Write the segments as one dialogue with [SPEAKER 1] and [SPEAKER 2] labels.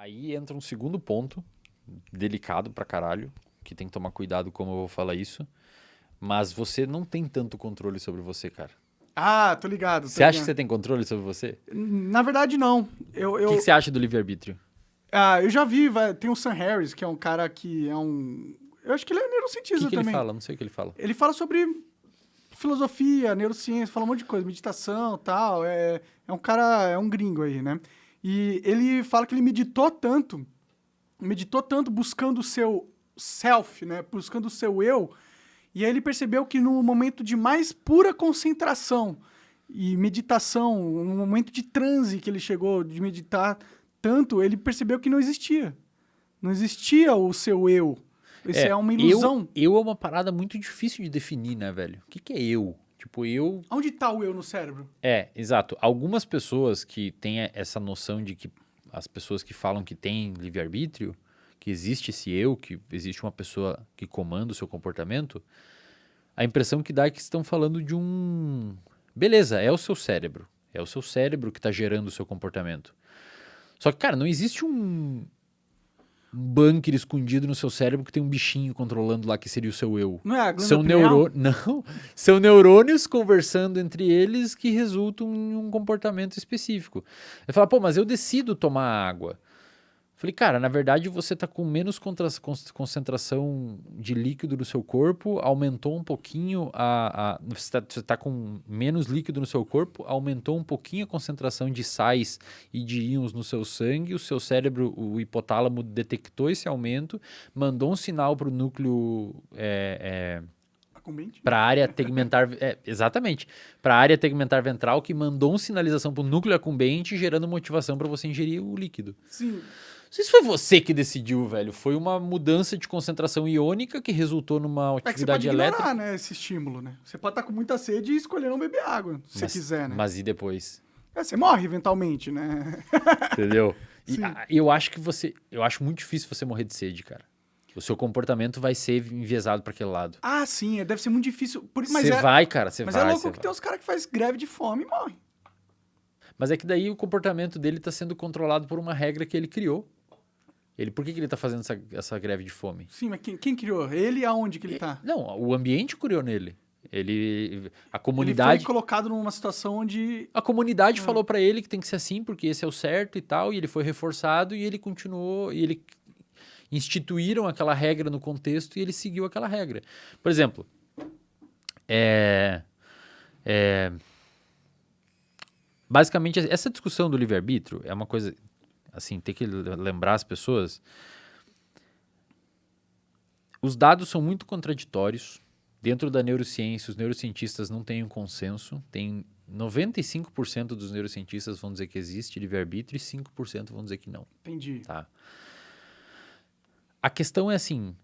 [SPEAKER 1] Aí entra um segundo ponto, delicado pra caralho, que tem que tomar cuidado como eu vou falar isso. Mas você não tem tanto controle sobre você, cara.
[SPEAKER 2] Ah, tô ligado. tô
[SPEAKER 1] Você acha que
[SPEAKER 2] ligado.
[SPEAKER 1] você tem controle sobre você?
[SPEAKER 2] Na verdade, não. Eu,
[SPEAKER 1] O
[SPEAKER 2] eu,
[SPEAKER 1] que, que você acha do livre-arbítrio?
[SPEAKER 2] ah, eu já vi, vai- tem o Sam Harris, que é um cara que é um... Eu acho que ele é
[SPEAKER 1] O
[SPEAKER 2] neurocientista
[SPEAKER 1] que, que ele
[SPEAKER 2] também.
[SPEAKER 1] fala? Não sei o que ele fala.
[SPEAKER 2] Ele fala sobre filosofia, neurociência, fala um monte de coisa, meditação tal. É, é um cara, é um gringo aí, né? E ele fala que ele meditou tanto, meditou tanto buscando o seu self, né? Buscando o seu eu. E aí ele percebeu que no momento de mais pura concentração e meditação, um momento de transe que ele chegou de meditar tanto, ele percebeu que não existia. Não existia o seu eu. Isso é, uma ilusão.
[SPEAKER 1] Eu, eu é uma parada muito difícil de definir, né, velho? O que, que é eu? Tipo, eu.
[SPEAKER 2] Onde tá o eu no cérebro?
[SPEAKER 1] É, exato. Algumas pessoas que têm essa noção de que as pessoas que falam que têm livre-arbítrio, que existe esse eu, que existe uma pessoa que comanda o seu comportamento, a impressão que dá é que estão falando de um. Beleza, é o seu cérebro. É o seu cérebro que está gerando o seu comportamento. Só que, cara, não existe um, um bunker escondido no seu cérebro que tem um bichinho controlando lá que seria o seu eu.
[SPEAKER 2] Não é a
[SPEAKER 1] São, neurô... não, são neurônios conversando entre eles que resultam em um comportamento específico. Ele fala, pô, mas eu decido tomar água. Falei, cara, na verdade você está com menos concentração de líquido no seu corpo, aumentou um pouquinho a. a você está com menos líquido no seu corpo, aumentou um pouquinho a concentração de sais e de íons no seu sangue, o seu cérebro, o hipotálamo, detectou esse aumento, mandou um sinal para o núcleo. é, é, para a área tegmentar, é, exatamente, para a área tegmentar ventral que mandou uma sinalização para o núcleo acumbente, gerando motivação para você ingerir o líquido.
[SPEAKER 2] Sim.
[SPEAKER 1] Não sei se foi você que decidiu, velho. Foi uma mudança de concentração iônica que resultou numa
[SPEAKER 2] É que você
[SPEAKER 1] atividade
[SPEAKER 2] pode
[SPEAKER 1] elétrica.
[SPEAKER 2] ignorar, né, esse estímulo, né? Você pode estar com muita sede e escolher não beber água, se
[SPEAKER 1] mas,
[SPEAKER 2] você quiser, né?
[SPEAKER 1] Mas e depois?
[SPEAKER 2] É, você morre eventualmente, né?
[SPEAKER 1] Entendeu? E a- eu acho que você. Eu acho muito difícil você morrer de sede, cara. O seu comportamento vai ser enviesado para aquele lado.
[SPEAKER 2] ah, sim, é, deve ser muito difícil. Por- mas
[SPEAKER 1] Você
[SPEAKER 2] é,
[SPEAKER 1] vai, cara, você
[SPEAKER 2] mas
[SPEAKER 1] vai.
[SPEAKER 2] é louco que
[SPEAKER 1] vai.
[SPEAKER 2] tem uns caras que faz greve de fome e morrem.
[SPEAKER 1] Mas é que daí o comportamento dele está sendo controlado por uma regra que ele criou. Ele, por que, que ele está fazendo essa, essa greve de fome?
[SPEAKER 2] Sim, mas quem, quem criou? Ele e aonde que ele tá?
[SPEAKER 1] Não, o ambiente criou nele. Ele, a
[SPEAKER 2] Ele
[SPEAKER 1] comunidade,
[SPEAKER 2] foi colocado numa situação onde...
[SPEAKER 1] a comunidade
[SPEAKER 2] Ah.
[SPEAKER 1] falou para ele que tem que ser assim porque esse é o certo e tal, e ele foi reforçado e ele continuou e ele instituíram aquela regra no contexto e ele seguiu aquela regra. Por exemplo, é, é, basicamente essa discussão do livre-arbítrio é uma coisa assim, tem que lembrar as pessoas. Os dados são muito contraditórios. Dentro da neurociência, os neurocientistas não têm um consenso. Tem 95% dos neurocientistas vão dizer que existe livre-arbítrio e 5% vão dizer que não.
[SPEAKER 2] Entendi.
[SPEAKER 1] Tá? A questão é assim.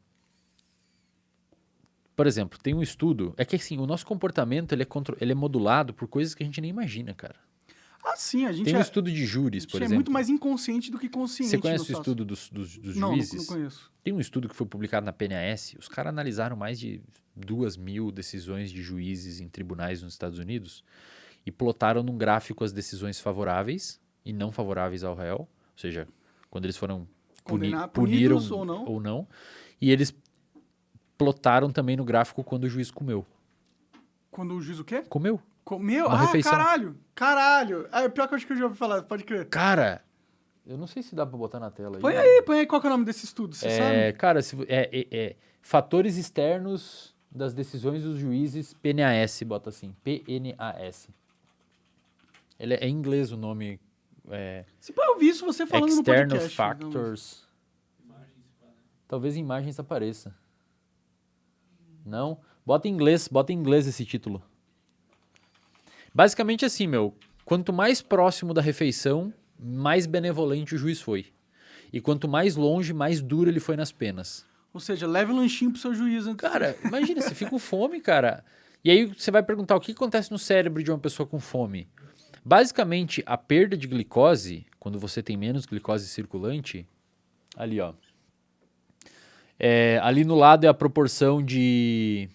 [SPEAKER 1] Por exemplo, tem um estudo. É que assim, o nosso comportamento ele é, contro- ele é modulado por coisas que a gente nem imagina, cara.
[SPEAKER 2] Ah, sim, a gente,
[SPEAKER 1] Tem um
[SPEAKER 2] é,
[SPEAKER 1] estudo de júris, por
[SPEAKER 2] é
[SPEAKER 1] exemplo.
[SPEAKER 2] muito mais inconsciente do que consciente.
[SPEAKER 1] Você conhece o estudo dos, dos, dos
[SPEAKER 2] Não, não,
[SPEAKER 1] juízes?
[SPEAKER 2] não conheço.
[SPEAKER 1] Tem um estudo que foi publicado na PNAS. Os caras analisaram mais de duas mil decisões de juízes em tribunais nos Estados Unidos e plotaram num gráfico as decisões favoráveis e não favoráveis ao réu. Ou seja, quando eles foram puni puniram
[SPEAKER 2] punidos ou não.
[SPEAKER 1] ou não. E eles plotaram também no gráfico quando o juiz comeu.
[SPEAKER 2] Quando o juiz o quê?
[SPEAKER 1] Comeu.
[SPEAKER 2] Comeu?
[SPEAKER 1] Uma
[SPEAKER 2] ah,
[SPEAKER 1] refeição.
[SPEAKER 2] caralho! Caralho! Ah, é pior que eu acho que eu já ouvi falar, pode crer.
[SPEAKER 1] Cara, eu não sei se dá pra botar na tela.
[SPEAKER 2] Põe aí, põe aí qual é o nome desse estudo, você
[SPEAKER 1] É,
[SPEAKER 2] sabe?
[SPEAKER 1] cara, se é, é- é fatores externos das decisões dos juízes, PNAS, bota assim, PNAS. Ele é, é em inglês o nome, é,
[SPEAKER 2] Se pá, eu vi isso você falando no
[SPEAKER 1] External
[SPEAKER 2] podcast. então,
[SPEAKER 1] Factors. Talvez imagens apareça. Não? Bota em inglês, bota em inglês esse título. Basicamente assim, meu, quanto mais próximo da refeição, mais benevolente o juiz foi. E quanto mais longe, mais duro ele foi nas penas.
[SPEAKER 2] Ou seja, leve um lanchinho pro seu juiz antes.
[SPEAKER 1] Cara, imagina, você fica com fome, cara. E aí você vai perguntar o que acontece no cérebro de uma pessoa com fome. Basicamente, a perda de glicose, quando você tem menos glicose circulante, ali ó. É, ali no lado é a proporção de,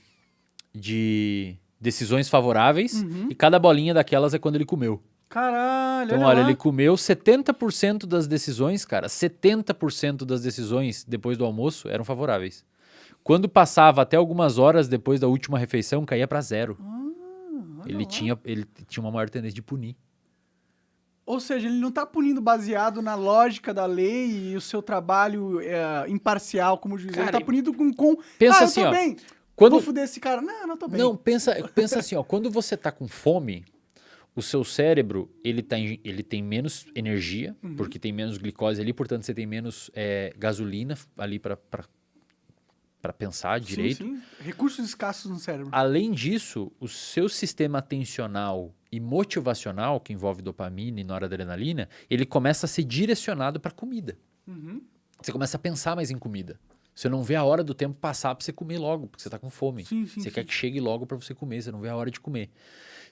[SPEAKER 1] de decisões favoráveis
[SPEAKER 2] Uhum.
[SPEAKER 1] e cada bolinha daquelas é quando ele comeu.
[SPEAKER 2] Caralho,
[SPEAKER 1] Então,
[SPEAKER 2] olha,
[SPEAKER 1] ele comeu 70% das decisões, cara, 70% das decisões depois do almoço eram favoráveis. Quando passava até algumas horas depois da última refeição, caía para zero.
[SPEAKER 2] Ah,
[SPEAKER 1] Ele
[SPEAKER 2] lá.
[SPEAKER 1] tinha, ele tinha uma maior tendência de punir.
[SPEAKER 2] Ou seja, ele não tá punindo baseado na lógica da lei e o seu trabalho é, imparcial como juiz. ele
[SPEAKER 1] Cara,
[SPEAKER 2] tá punindo com... com
[SPEAKER 1] pensa
[SPEAKER 2] ah,
[SPEAKER 1] assim, ó,
[SPEAKER 2] bem.
[SPEAKER 1] Quando-
[SPEAKER 2] Vou fuder esse cara. Não, não tô bem.
[SPEAKER 1] Não, pensa, pensa assim, ó, quando você tá com fome, o seu cérebro, ele, tá ele tem menos energia,
[SPEAKER 2] Uhum.
[SPEAKER 1] porque tem menos glicose ali, portanto você tem menos é, gasolina ali para para pensar
[SPEAKER 2] Sim,
[SPEAKER 1] direito.
[SPEAKER 2] sim. Recursos escassos no cérebro.
[SPEAKER 1] Além disso, o seu sistema atencional e motivacional, que envolve dopamina e noradrenalina, ele começa a ser direcionado para comida.
[SPEAKER 2] Uhum.
[SPEAKER 1] Você começa a pensar mais em comida. Você não vê a hora do tempo passar para você comer logo, porque você está com fome.
[SPEAKER 2] Sim, sim,
[SPEAKER 1] você
[SPEAKER 2] sim.
[SPEAKER 1] quer que chegue logo para você comer, você não vê a hora de comer.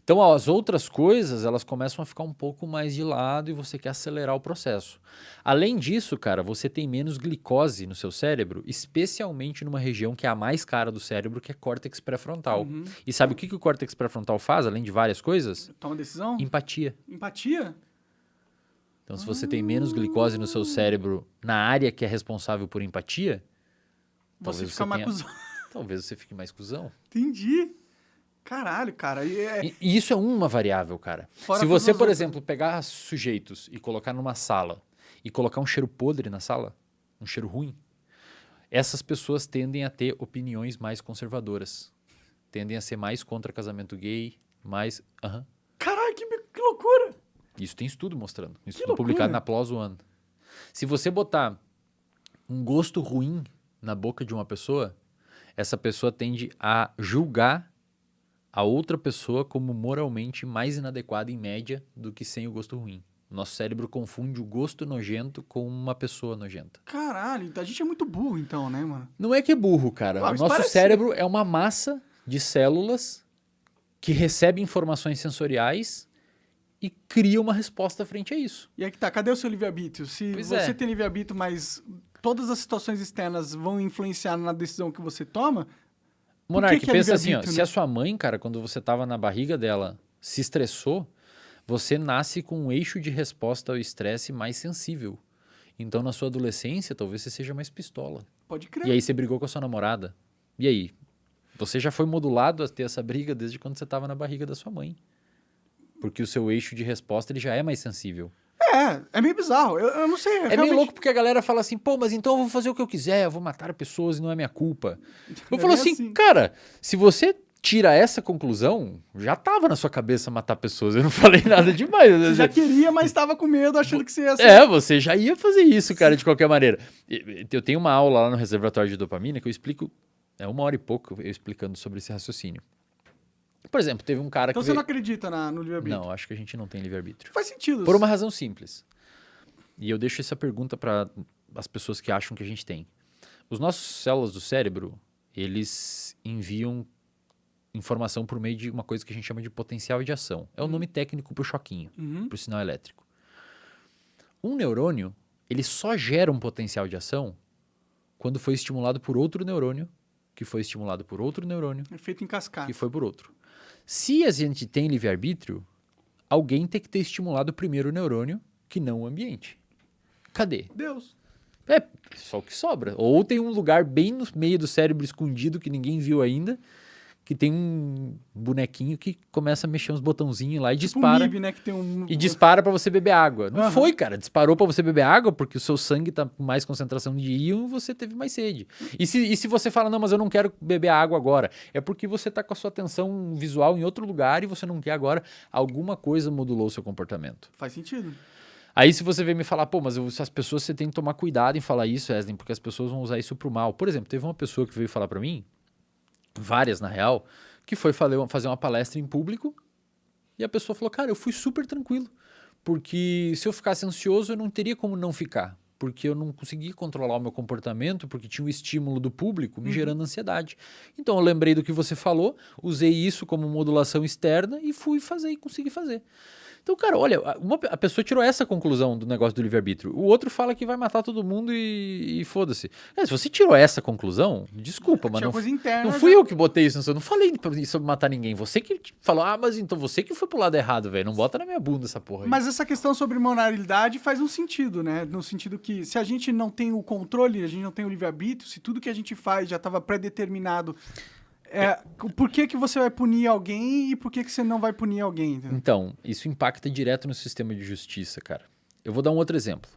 [SPEAKER 1] Então, as outras coisas, elas começam a ficar um pouco mais de lado e você quer acelerar o processo. Além disso, cara, você tem menos glicose no seu cérebro, especialmente numa região que é a mais cara do cérebro, que é córtex pré-frontal.
[SPEAKER 2] Uhum.
[SPEAKER 1] E sabe o que, que o córtex pré-frontal faz, além de várias coisas?
[SPEAKER 2] Toma decisão?
[SPEAKER 1] Empatia.
[SPEAKER 2] Empatia?
[SPEAKER 1] Então, se você tem menos glicose no seu cérebro na área que é responsável por empatia,
[SPEAKER 2] Você fica mais
[SPEAKER 1] tenha-
[SPEAKER 2] cuzão.
[SPEAKER 1] talvez você fique mais cuzão.
[SPEAKER 2] Entendi. Caralho, cara. E é-
[SPEAKER 1] E, e isso é uma variável, cara.
[SPEAKER 2] Fora
[SPEAKER 1] Se você, por exemplo, pegar sujeitos e colocar numa sala e colocar um cheiro podre na sala, um cheiro ruim, essas pessoas tendem a ter opiniões mais conservadoras. Tendem a ser mais contra casamento gay, mais. Aham.
[SPEAKER 2] Caralho, que, que loucura!
[SPEAKER 1] Isso tem estudo mostrando. Um estudo publicado na PLOS One. Se você botar um gosto ruim na boca de uma pessoa, essa pessoa tende a julgar a outra pessoa como moralmente mais inadequada em média do que sem o gosto ruim. Nosso cérebro confunde o gosto nojento com uma pessoa nojenta.
[SPEAKER 2] Caralho, a gente é muito burro então, né, mano?
[SPEAKER 1] Não é que é burro, cara.
[SPEAKER 2] Ah,
[SPEAKER 1] o nosso
[SPEAKER 2] parece-
[SPEAKER 1] cérebro é uma massa de células que recebe informações sensoriais e cria uma resposta frente a isso.
[SPEAKER 2] E aí que tá, cadê o seu livre-arbítrio? Se
[SPEAKER 1] Pois
[SPEAKER 2] você
[SPEAKER 1] é.
[SPEAKER 2] tem livre-arbítrio, mas todas as situações externas vão influenciar na decisão que você toma,
[SPEAKER 1] Monark,
[SPEAKER 2] que é
[SPEAKER 1] pensa assim, ó,
[SPEAKER 2] livre-arbítrio,
[SPEAKER 1] se
[SPEAKER 2] né?
[SPEAKER 1] a sua mãe, cara, quando você tava na barriga dela, se estressou, você nasce com um eixo de resposta ao estresse mais sensível. Então, na sua adolescência, talvez você seja mais pistola.
[SPEAKER 2] pode crer.
[SPEAKER 1] E aí você brigou com a sua namorada. E aí? Você já foi modulado a ter essa briga desde quando você estava na barriga da sua mãe. Porque o seu eixo de resposta ele já é mais sensível.
[SPEAKER 2] É, é meio bizarro. Eu, eu não sei.
[SPEAKER 1] É
[SPEAKER 2] realmente-
[SPEAKER 1] meio louco porque a galera fala assim, pô, mas então eu vou fazer o que eu quiser, eu vou matar pessoas e não é minha culpa. Eu
[SPEAKER 2] é
[SPEAKER 1] falo assim,
[SPEAKER 2] assim.
[SPEAKER 1] cara, se você tira essa conclusão, já tava na sua cabeça matar pessoas. Eu não falei nada demais.
[SPEAKER 2] Você já queria, mas estava com medo, achando que você ia ser.
[SPEAKER 1] É, você já ia fazer isso, cara, de qualquer maneira. Eu tenho uma aula lá no reservatório de dopamina que eu explico, é uma hora e pouco eu explicando sobre esse raciocínio. Por exemplo, teve um cara
[SPEAKER 2] Então
[SPEAKER 1] que.
[SPEAKER 2] você não
[SPEAKER 1] veio-
[SPEAKER 2] acredita na, no livre-arbítrio?
[SPEAKER 1] Não, acho que a gente não tem livre-arbítrio.
[SPEAKER 2] Faz sentido.
[SPEAKER 1] Por uma razão simples. E eu deixo essa pergunta para as pessoas que acham que a gente tem. Os nossos células do cérebro, eles enviam informação por meio de uma coisa que a gente chama de potencial de ação. É o nome técnico para o choquinho,
[SPEAKER 2] Uhum.
[SPEAKER 1] para o sinal elétrico. Um neurônio, ele só gera um potencial de ação quando foi estimulado por outro neurônio, que foi estimulado por outro neurônio,
[SPEAKER 2] É feito em cascata.
[SPEAKER 1] que foi por outro. Se a gente tem livre-arbítrio, alguém tem que ter estimulado primeiro o neurônio, que não o ambiente. Cadê?
[SPEAKER 2] Deus.
[SPEAKER 1] É só o que sobra. Ou tem um lugar bem no meio do cérebro escondido que ninguém viu ainda, que tem um bonequinho que começa a mexer uns botãozinhos lá e
[SPEAKER 2] Tipo
[SPEAKER 1] dispara.
[SPEAKER 2] um MIB, né? Que tem um...
[SPEAKER 1] E dispara pra você beber água. Não
[SPEAKER 2] Aham.
[SPEAKER 1] foi, cara. Disparou pra você beber água porque o seu sangue tá com mais concentração de íon e você teve mais sede. E se, e se você fala, não, mas eu não quero beber água agora, é porque você tá com a sua atenção visual em outro lugar e você não quer agora. Alguma coisa modulou o seu comportamento.
[SPEAKER 2] Faz sentido.
[SPEAKER 1] Aí se você vem me falar, pô, mas as pessoas você tem que tomar cuidado em falar isso, Wesley, porque as pessoas vão usar isso pro mal. Por exemplo, teve uma pessoa que veio falar pra mim, várias na real, que foi fazer uma palestra em público e a pessoa falou, cara, eu fui super tranquilo, porque se eu ficasse ansioso eu não teria como não ficar, porque eu não conseguia controlar o meu comportamento, porque tinha o estímulo do público me gerando ansiedade. Então eu lembrei do que você falou, usei isso como modulação externa e fui fazer e consegui fazer. Então, cara, olha, uma, a pessoa tirou essa conclusão do negócio do livre-arbítrio. O outro fala que vai matar todo mundo e, e foda-se. É, se você tirou essa conclusão, desculpa, mas
[SPEAKER 2] Tinha
[SPEAKER 1] não,
[SPEAKER 2] interna.
[SPEAKER 1] não fui eu que botei isso. Eu não falei sobre matar ninguém. Você que falou, ah, mas então você que foi pro lado errado, velho. Não bota na minha bunda essa porra aí.
[SPEAKER 2] Mas essa questão sobre moralidade faz um sentido, né? No sentido que se a gente não tem o controle, a gente não tem o livre-arbítrio, se tudo que a gente faz já estava pré-determinado, é, por que, que você vai punir alguém e por que, que você não vai punir alguém? entendeu?
[SPEAKER 1] Então, isso impacta direto no sistema de justiça, cara. Eu vou dar um outro exemplo.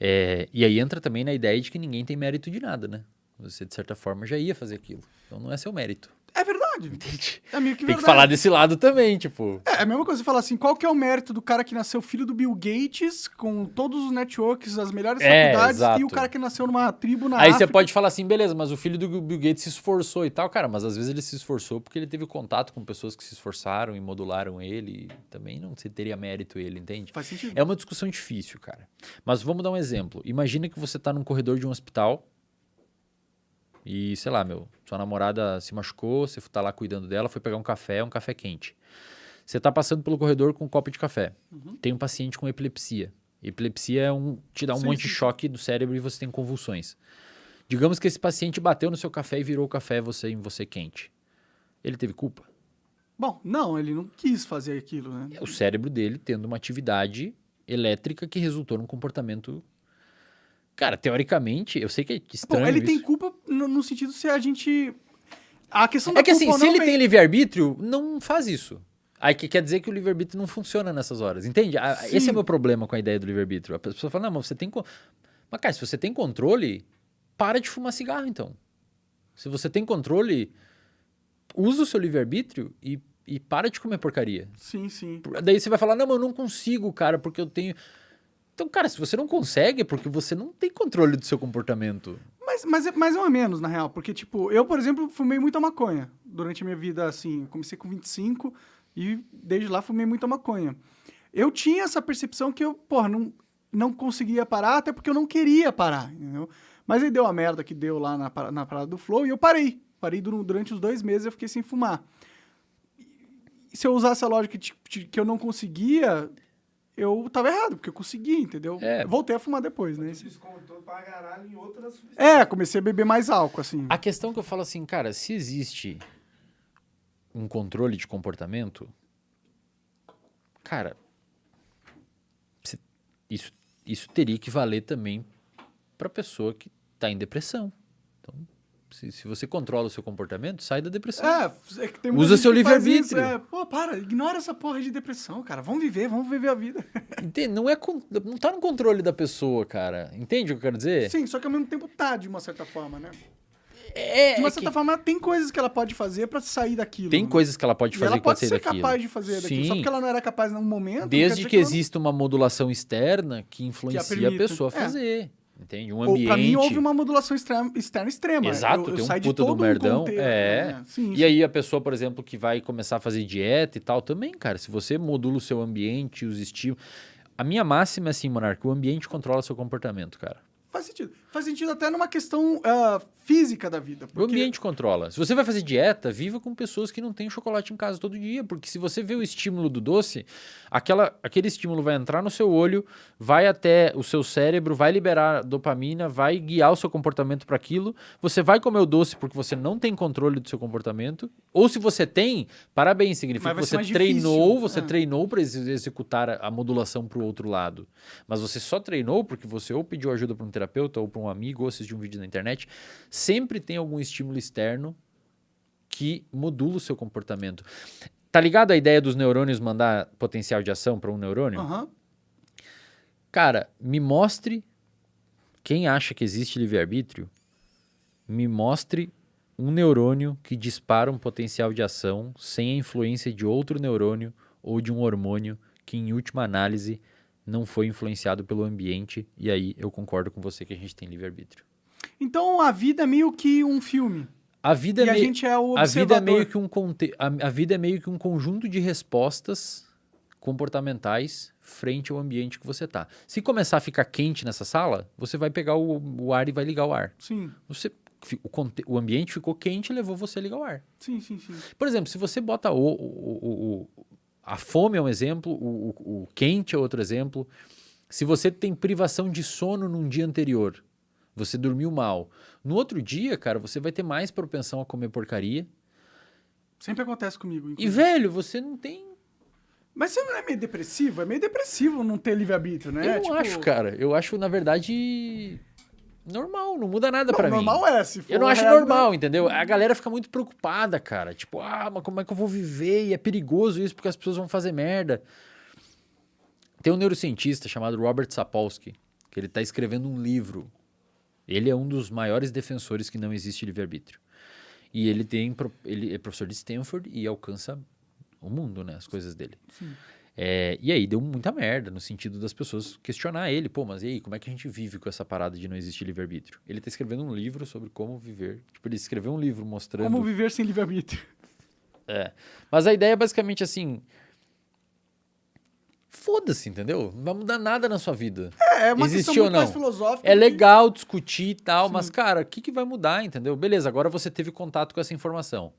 [SPEAKER 1] É, e aí entra também na ideia de que ninguém tem mérito de nada, né? Você, de certa forma, já ia fazer aquilo. Então não é seu mérito.
[SPEAKER 2] É verdade.
[SPEAKER 1] Entende?
[SPEAKER 2] É meio que
[SPEAKER 1] Tem
[SPEAKER 2] verdade.
[SPEAKER 1] que falar desse lado também, tipo.
[SPEAKER 2] É, é a mesma coisa você falar assim, qual que é o mérito do cara que nasceu filho do Bill Gates, com todos os networks, as melhores
[SPEAKER 1] É,
[SPEAKER 2] faculdades, e
[SPEAKER 1] exato.
[SPEAKER 2] o cara que nasceu numa tribo na
[SPEAKER 1] Aí você
[SPEAKER 2] África?
[SPEAKER 1] pode falar assim, beleza, mas o filho do Bill Gates se esforçou e tal, cara, mas às vezes ele se esforçou porque ele teve contato com pessoas que se esforçaram e modularam ele. E também não se teria mérito ele, entende?
[SPEAKER 2] Faz sentido.
[SPEAKER 1] É uma discussão difícil, cara. Mas vamos dar um exemplo. Imagina que você tá num corredor de um hospital e, sei lá, meu, sua namorada se machucou, você tá lá cuidando dela, foi pegar um café, um café quente. Você tá passando pelo corredor com um copo de café. Tem um paciente com epilepsia. Epilepsia é um, te dá um
[SPEAKER 2] Sim,
[SPEAKER 1] monte
[SPEAKER 2] sim,
[SPEAKER 1] de choque do cérebro e você tem convulsões. Digamos que esse paciente bateu no seu café e virou o café você, em você quente. Ele teve culpa?
[SPEAKER 2] Bom, não, ele não quis fazer aquilo, né?
[SPEAKER 1] É o cérebro dele tendo uma atividade elétrica que resultou num comportamento. Cara, teoricamente, eu sei que é
[SPEAKER 2] Bom,
[SPEAKER 1] estranho.
[SPEAKER 2] ele tem
[SPEAKER 1] isso.
[SPEAKER 2] culpa no, no sentido se a gente... A questão
[SPEAKER 1] É
[SPEAKER 2] da
[SPEAKER 1] que assim, se ele
[SPEAKER 2] vem-
[SPEAKER 1] tem livre-arbítrio, não faz isso. Aí que quer dizer que o livre-arbítrio não funciona nessas horas, entende? Esse é o meu problema com a ideia do livre-arbítrio. A pessoa fala, não, mas você tem. co- Mas, cara, se você tem controle, para de fumar cigarro, então. Se você tem controle, usa o seu livre-arbítrio e, e para de comer porcaria.
[SPEAKER 2] Sim, sim.
[SPEAKER 1] Daí você vai falar, não, mas eu não consigo, cara, porque eu tenho. Então, cara, se você não consegue, é porque você não tem controle do seu comportamento.
[SPEAKER 2] Mas, mas, é- mais ou menos, na real. Porque, tipo, eu, por exemplo, fumei muita maconha durante a minha vida, assim. Comecei com 25 e desde lá fumei muita maconha. Eu tinha essa percepção que eu, porra, não, não conseguia parar, até porque eu não queria parar, entendeu? Mas aí deu a merda que deu lá na, na parada do Flow e eu parei. Parei dur- durante os dois meses eu fiquei sem fumar. E se eu usasse a lógica de, de que eu não conseguia, eu tava errado, porque eu conseguia, entendeu?
[SPEAKER 1] É.
[SPEAKER 2] Voltei a fumar depois, né?
[SPEAKER 3] Você descontou pra caralho em outras substâncias.
[SPEAKER 2] É, comecei a beber mais álcool, assim.
[SPEAKER 1] A questão que eu falo assim, cara, se existe um controle de comportamento, cara, isso, isso teria que valer também pra pessoa que tá em depressão. Então, se, se você controla o seu comportamento, sai da depressão.
[SPEAKER 2] É, é que tem
[SPEAKER 1] Usa seu
[SPEAKER 2] que
[SPEAKER 1] livre-arbítrio.
[SPEAKER 2] É, pô, para, ignora essa porra de depressão, cara. Vamos viver, vamos viver a vida.
[SPEAKER 1] Entende? Não, é, não tá no controle da pessoa, cara. Entende o que eu quero dizer?
[SPEAKER 2] Sim, só que ao mesmo tempo tá, de uma certa forma, né?
[SPEAKER 1] É,
[SPEAKER 2] De uma
[SPEAKER 1] é
[SPEAKER 2] certa
[SPEAKER 1] que
[SPEAKER 2] forma, tem coisas que ela pode fazer pra sair daquilo.
[SPEAKER 1] tem
[SPEAKER 2] né?
[SPEAKER 1] coisas que ela pode fazer
[SPEAKER 2] ela
[SPEAKER 1] que
[SPEAKER 2] pode
[SPEAKER 1] sair
[SPEAKER 2] ser
[SPEAKER 1] daquilo.
[SPEAKER 2] capaz de fazer daquilo. Só
[SPEAKER 1] Sim.
[SPEAKER 2] porque ela não era capaz num momento.
[SPEAKER 1] Desde
[SPEAKER 2] dizer
[SPEAKER 1] que
[SPEAKER 2] ela
[SPEAKER 1] exista uma modulação externa que influencia a
[SPEAKER 2] permita.
[SPEAKER 1] pessoa a
[SPEAKER 2] É.
[SPEAKER 1] fazer. Entende? Um
[SPEAKER 2] Ou,
[SPEAKER 1] ambiente.
[SPEAKER 2] pra mim, houve uma modulação extrema, externa extrema.
[SPEAKER 1] Exato,
[SPEAKER 2] eu, eu
[SPEAKER 1] tem um
[SPEAKER 2] saí de
[SPEAKER 1] puta do merdão.
[SPEAKER 2] contexto,
[SPEAKER 1] é.
[SPEAKER 2] né? Sim,
[SPEAKER 1] E aí a pessoa, por exemplo, que vai começar a fazer dieta e tal, também, cara, se você modula o seu ambiente, os estímulos. A minha máxima é assim, Monarca, o ambiente controla seu comportamento, cara.
[SPEAKER 2] Faz sentido. Faz sentido até numa questão ah, física da vida.
[SPEAKER 1] O
[SPEAKER 2] porque-
[SPEAKER 1] ambiente controla. Se você vai fazer dieta, viva com pessoas que não têm chocolate em casa todo dia, porque se você vê o estímulo do doce, aquela, aquele estímulo vai entrar no seu olho, vai até o seu cérebro, vai liberar dopamina, vai guiar o seu comportamento para aquilo. Você vai comer o doce porque você não tem controle do seu comportamento, ou se você tem, parabéns, significa que você treinou, você
[SPEAKER 2] É.
[SPEAKER 1] treinou para executar a, a modulação para o outro lado. Mas você só treinou porque você ou pediu ajuda para um terapeuta ou para um amigo ou assistiu um vídeo na internet. Sempre tem algum estímulo externo que modula o seu comportamento. Tá ligado a ideia dos neurônios mandar potencial de ação para um neurônio?
[SPEAKER 2] Aham.
[SPEAKER 1] Cara, me mostre quem acha que existe livre-arbítrio, me mostre um neurônio que dispara um potencial de ação sem a influência de outro neurônio ou de um hormônio que, em última análise, não foi influenciado pelo ambiente. E aí eu concordo com você que a gente tem livre-arbítrio.
[SPEAKER 2] Então a vida é meio que um filme.
[SPEAKER 1] A vida
[SPEAKER 2] e
[SPEAKER 1] é
[SPEAKER 2] a
[SPEAKER 1] meio...
[SPEAKER 2] gente é o
[SPEAKER 1] A vida é meio que um conte... a, a vida é meio que um conjunto de respostas comportamentais frente ao ambiente que você tá. Se começar a ficar quente nessa sala, você vai pegar o, o ar e vai ligar o ar.
[SPEAKER 2] Sim,
[SPEAKER 1] Você o, conte- o ambiente ficou quente e levou você a ligar o ar.
[SPEAKER 2] sim, sim, sim.
[SPEAKER 1] Por exemplo, se você bota o- o- o- a fome é um exemplo, o, o, o quente é outro exemplo. Se você tem privação de sono num dia anterior, você dormiu mal. No outro dia, cara, você vai ter mais propensão a comer porcaria.
[SPEAKER 2] Sempre acontece comigo.
[SPEAKER 1] E,
[SPEAKER 2] inclusive.
[SPEAKER 1] velho, você não tem.
[SPEAKER 2] Mas você não é meio depressivo? É meio depressivo não ter livre-arbítrio, né?
[SPEAKER 1] eu não
[SPEAKER 2] Tipo,
[SPEAKER 1] acho, cara. Eu acho, na verdade, normal. Não muda nada pra mim.
[SPEAKER 2] normal é, se for
[SPEAKER 1] Eu não acho
[SPEAKER 2] regra-
[SPEAKER 1] normal, entendeu? A galera fica muito preocupada, cara. Tipo, ah, mas como é que eu vou viver? E é perigoso isso porque as pessoas vão fazer merda. Tem um neurocientista chamado Robert Sapolsky, que ele tá escrevendo um livro. Ele é um dos maiores defensores que não existe livre-arbítrio. E ele tem ele é professor de Stanford e alcança o mundo, né? As coisas dele. É, e aí deu muita merda no sentido das pessoas questionar ele, pô, mas e aí, como é que a gente vive com essa parada de não existir livre-arbítrio? Ele tá escrevendo um livro sobre como viver. Tipo, ele escreveu um livro mostrando.
[SPEAKER 2] Como viver sem livre-arbítrio.
[SPEAKER 1] É. Mas a ideia é basicamente assim. Foda-se, entendeu? Não vai mudar nada na sua vida.
[SPEAKER 2] É, é uma
[SPEAKER 1] Existe
[SPEAKER 2] questão muito mais filosófica.
[SPEAKER 1] É
[SPEAKER 2] que-
[SPEAKER 1] legal discutir e tal, mas, cara, o que, que vai mudar, entendeu? Beleza, agora você teve contato com essa informação.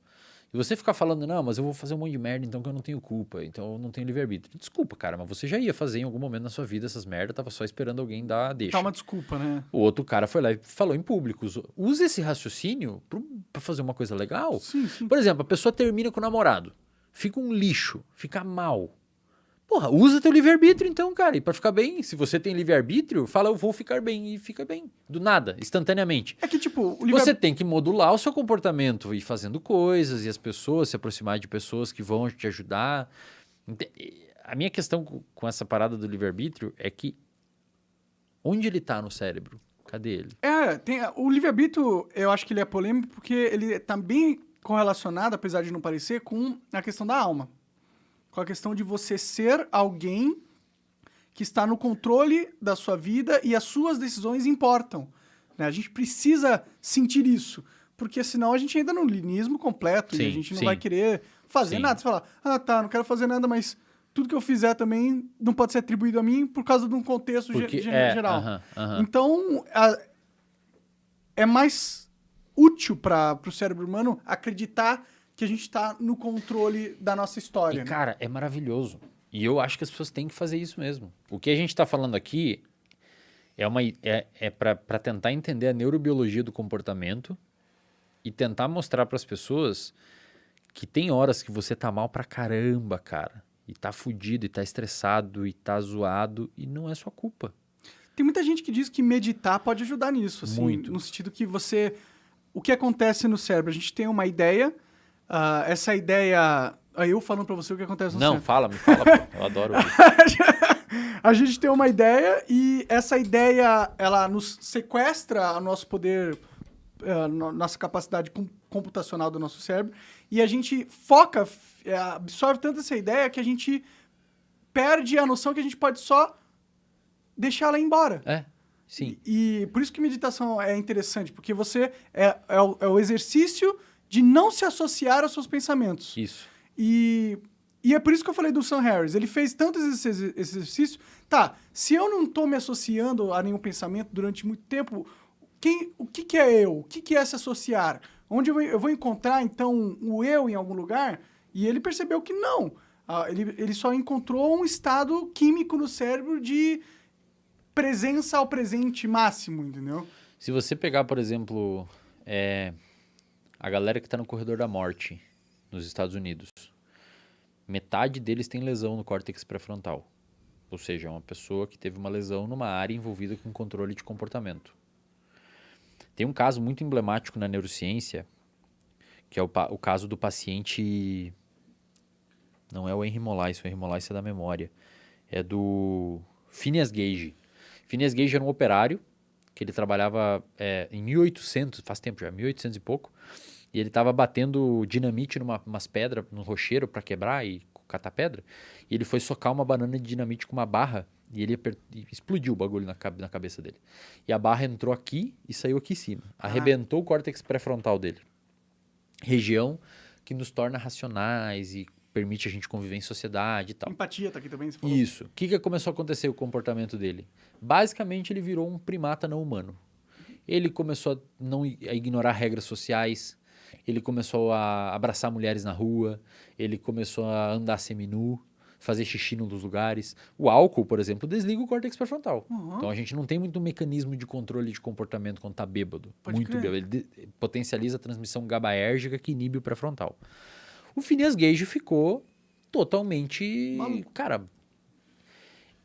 [SPEAKER 1] E você ficar falando, não, mas eu vou fazer um monte de merda, então que eu não tenho culpa, então eu não tenho livre-arbítrio. Desculpa, cara, mas você já ia fazer em algum momento na sua vida essas merdas, tava só esperando alguém dar deixa.
[SPEAKER 2] Tá uma desculpa, né?
[SPEAKER 1] O outro cara foi lá e falou em público. Usa- esse raciocínio pra fazer uma coisa legal.
[SPEAKER 2] Sim, sim.
[SPEAKER 1] Por exemplo, a pessoa termina com o namorado, fica um lixo, fica mal. Porra, usa teu livre-arbítrio então, cara. E pra ficar bem, se você tem livre-arbítrio, fala eu vou ficar bem e fica bem. Do nada, instantaneamente.
[SPEAKER 2] É que, tipo,
[SPEAKER 1] Você tem que modular o seu comportamento, ir fazendo coisas e as pessoas, se aproximar de pessoas que vão te ajudar. A minha questão com- com essa parada do livre-arbítrio é que onde ele tá no cérebro? Cadê ele?
[SPEAKER 2] É, tem, o livre-arbítrio, eu acho que ele é polêmico porque ele tá bem correlacionado, apesar de não parecer, com a questão da alma. Com a questão de você ser alguém que está no controle da sua vida e as suas decisões importam. né? A gente precisa sentir isso, porque senão a gente entra no linismo completo e a
[SPEAKER 1] Sim,
[SPEAKER 2] gente não
[SPEAKER 1] sim.
[SPEAKER 2] vai querer fazer
[SPEAKER 1] Sim.
[SPEAKER 2] nada. Você fala, ah, tá, não quero fazer nada, mas tudo que eu fizer também não pode ser atribuído a mim por causa de um contexto
[SPEAKER 1] Porque
[SPEAKER 2] ge-
[SPEAKER 1] é,
[SPEAKER 2] geral.
[SPEAKER 1] aham, aham.
[SPEAKER 2] Então, a- é mais útil para o cérebro humano acreditar que a gente está no controle da nossa história.
[SPEAKER 1] E,
[SPEAKER 2] né?
[SPEAKER 1] cara, é maravilhoso. E eu acho que as pessoas têm que fazer isso mesmo. O que a gente está falando aqui é, uma, é, é para tentar entender a neurobiologia do comportamento e tentar mostrar para as pessoas que tem horas que você tá mal pra caramba, cara. E tá fudido, e tá estressado, e tá zoado, e não é sua culpa.
[SPEAKER 2] Tem muita gente que diz que meditar pode ajudar nisso, assim,
[SPEAKER 1] Muito.
[SPEAKER 2] no sentido que você... O que acontece no cérebro? A gente tem uma ideia, ah, essa ideia... Aí eu falando para você o que acontece no
[SPEAKER 1] Não,
[SPEAKER 2] cérebro.
[SPEAKER 1] fala, me fala, pô. Eu adoro
[SPEAKER 2] a gente tem uma ideia e essa ideia ela nos sequestra o nosso poder, no- nossa capacidade com- computacional do nosso cérebro e a gente foca, eh, absorve tanto essa ideia que a gente perde a noção que a gente pode só deixar ela ir embora.
[SPEAKER 1] É, sim.
[SPEAKER 2] E, e por isso que meditação é interessante, porque você é, é, o, é o exercício de não se associar aos seus pensamentos.
[SPEAKER 1] Isso.
[SPEAKER 2] E, e é por isso que eu falei do Sam Harris. Ele fez tanto esse esse exercício. Tá, se eu não tô me associando a nenhum pensamento durante muito tempo, quem, o que, que é eu? O que, que é se associar? Onde eu, vou- eu vou encontrar, então, o eu em algum lugar? E ele percebeu que não. Ah, ele, ele só encontrou um estado químico no cérebro de presença ao presente máximo, entendeu?
[SPEAKER 1] Se você pegar, por exemplo, é, a galera que está no corredor da morte nos Estados Unidos, metade deles tem lesão no córtex pré-frontal. Ou seja, é uma pessoa que teve uma lesão numa área envolvida com controle de comportamento. Tem um caso muito emblemático na neurociência, que é o, o caso do paciente. Não é o Henry Molaise, o Henry Molaise é da memória. É do Phineas Gage. Phineas Gage era um operário que ele trabalhava é, em 1800, faz tempo já, 1800 e pouco, e ele estava batendo dinamite numa umas pedras, num rocheiro para quebrar e catar pedra, e ele foi socar uma banana de dinamite com uma barra e ele e explodiu o bagulho na, cabe- na cabeça dele. E a barra entrou aqui e saiu aqui em cima. Arrebentou o córtex pré-frontal dele. Região que nos torna racionais e permite a gente conviver em sociedade e tal.
[SPEAKER 2] Empatia tá aqui também, você falou.
[SPEAKER 1] Isso. O que, que começou a acontecer com o comportamento dele? Basicamente, ele virou um primata não humano. Ele começou a, não, a ignorar regras sociais, ele começou a abraçar mulheres na rua, ele começou a andar seminu, fazer xixi num dos lugares. O álcool, por exemplo, desliga o córtex pré-frontal.
[SPEAKER 2] Uhum.
[SPEAKER 1] Então a gente não tem muito mecanismo de controle de comportamento quando tá bêbado.
[SPEAKER 2] Pode
[SPEAKER 1] muito
[SPEAKER 2] crer.
[SPEAKER 1] bêbado. Ele de- potencializa a transmissão gabaérgica que inibe o pré-frontal. O Phineas Gage ficou totalmente.
[SPEAKER 2] Maluco.
[SPEAKER 1] Cara.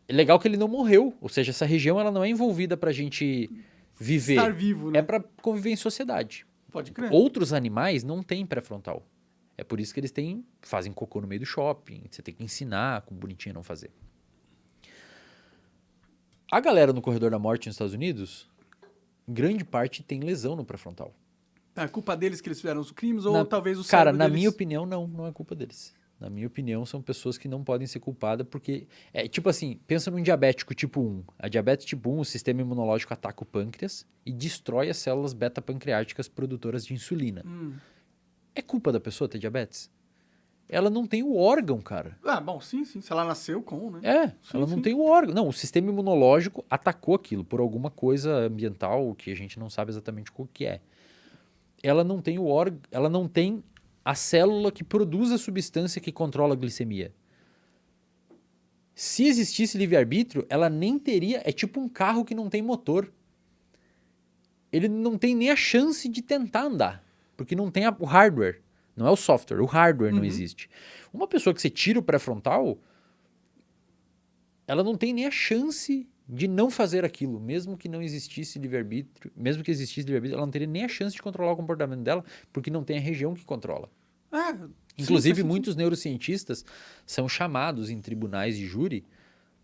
[SPEAKER 1] É legal que ele não morreu. Ou seja, essa região ela não é envolvida pra gente viver.
[SPEAKER 2] Estar vivo, né?
[SPEAKER 1] É pra conviver em sociedade.
[SPEAKER 2] Pode crer.
[SPEAKER 1] Outros animais não têm pré-frontal. É por isso que eles têm, fazem cocô no meio do shopping. Você tem que ensinar como bonitinho não fazer. A galera no corredor da morte nos Estados Unidos, grande parte tem lesão no pré-frontal.
[SPEAKER 2] É culpa deles que eles fizeram os crimes ou
[SPEAKER 1] Na-
[SPEAKER 2] talvez o
[SPEAKER 1] Cara, na
[SPEAKER 2] deles...
[SPEAKER 1] minha opinião, não, não é culpa deles. Na minha opinião, são pessoas que não podem ser culpadas porque é tipo assim, pensa num diabético tipo 1. A diabetes tipo 1, o sistema imunológico ataca o pâncreas e destrói as células beta-pancreáticas produtoras de insulina.
[SPEAKER 2] Hum.
[SPEAKER 1] É culpa da pessoa ter diabetes? Ela não tem o órgão, cara.
[SPEAKER 2] Ah, bom, sim, sim. Se ela nasceu com, né?
[SPEAKER 1] É,
[SPEAKER 2] Sim,
[SPEAKER 1] ela não
[SPEAKER 2] sim.
[SPEAKER 1] tem o órgão. Não, o sistema imunológico atacou aquilo por alguma coisa ambiental que a gente não sabe exatamente o que é. Ela não tem o órgão, ela não tem a célula que produz a substância que controla a glicemia. Se existisse livre-arbítrio, ela nem teria. É tipo um carro que não tem motor. Ele não tem nem a chance de tentar andar. Porque não tem a- o hardware. Não é o software, o hardware não
[SPEAKER 2] Uhum.
[SPEAKER 1] existe. Uma pessoa que você tira o pré-frontal, ela não tem nem a chance de não fazer aquilo, mesmo que não existisse livre-arbítrio, mesmo que existisse livre-arbítrio, ela não teria nem a chance de controlar o comportamento dela, porque não tem a região que controla.
[SPEAKER 2] Sim,
[SPEAKER 1] Inclusive,
[SPEAKER 2] sentido.
[SPEAKER 1] muitos neurocientistas são chamados em tribunais de júri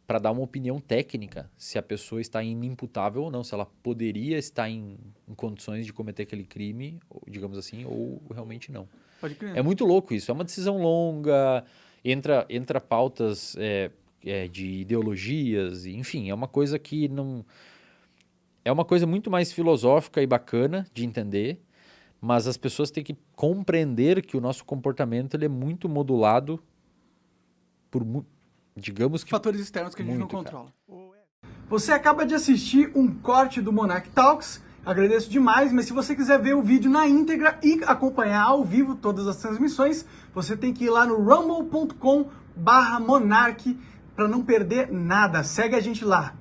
[SPEAKER 1] para dar uma opinião técnica se a pessoa está inimputável ou não, se ela poderia estar em, em condições de cometer aquele crime, digamos assim, ou realmente não.
[SPEAKER 2] Pode crer.
[SPEAKER 1] É muito louco isso. É uma decisão longa, entra, entra pautas é, é, de ideologias, enfim, é uma coisa que não. É uma coisa muito mais filosófica e bacana de entender, mas as pessoas têm que compreender que o nosso comportamento ele é muito modulado por, digamos que.
[SPEAKER 2] fatores externos que a gente
[SPEAKER 1] Muito,
[SPEAKER 2] não
[SPEAKER 1] cara.
[SPEAKER 2] controla. Você acaba de assistir um corte do Monarch Talks. Agradeço demais, mas se você quiser ver o vídeo na íntegra e acompanhar ao vivo todas as transmissões, você tem que ir lá no rumble.com barra monarch para não perder nada. Segue a gente lá.